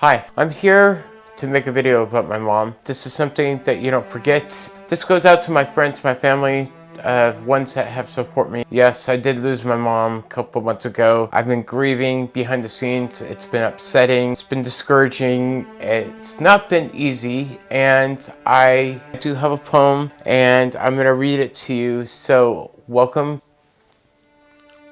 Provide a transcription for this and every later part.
Hi, I'm here to make a video about my mom. This is something that you don't forget. This goes out to my friends, my family, uh, ones that have support me. Yes, I did lose my mom a couple months ago. I've been grieving behind the scenes. It's been upsetting. It's been discouraging. It's not been easy. And I do have a poem and I'm going to read it to you. So welcome.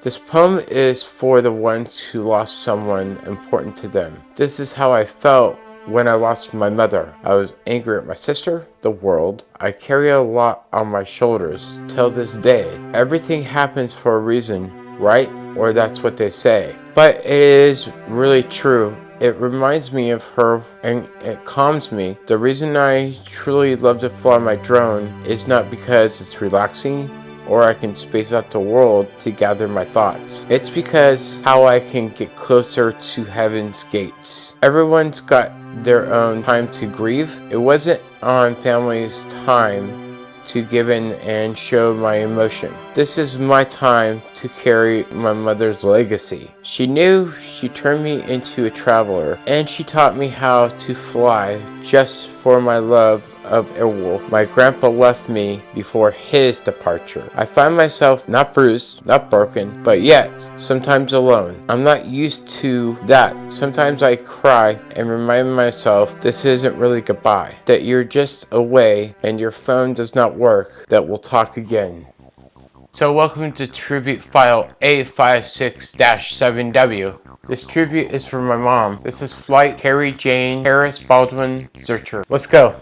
This poem is for the ones who lost someone important to them. This is how I felt when I lost my mother, I was angry at my sister, the world. I carry a lot on my shoulders till this day. Everything happens for a reason, right? Or that's what they say. But it is really true. It reminds me of her and it calms me. The reason I truly love to fly my drone is not because it's relaxing or I can space out the world to gather my thoughts. It's because how I can get closer to heaven's gates. Everyone's got their own time to grieve. It wasn't on family's time to give in and show my emotion. This is my time to carry my mother's legacy. She knew she turned me into a traveler and she taught me how to fly just for my love of Airwolf. My grandpa left me before his departure. I find myself not bruised, not broken, but yet sometimes alone. I'm not used to that. Sometimes I cry and remind myself this isn't really goodbye, that you're just away and your phone does not work, that we'll talk again. So welcome to tribute file A56-7W. This tribute is for my mom. This is Flight Carrie Jane Harris Baldwin Searcher. Let's go.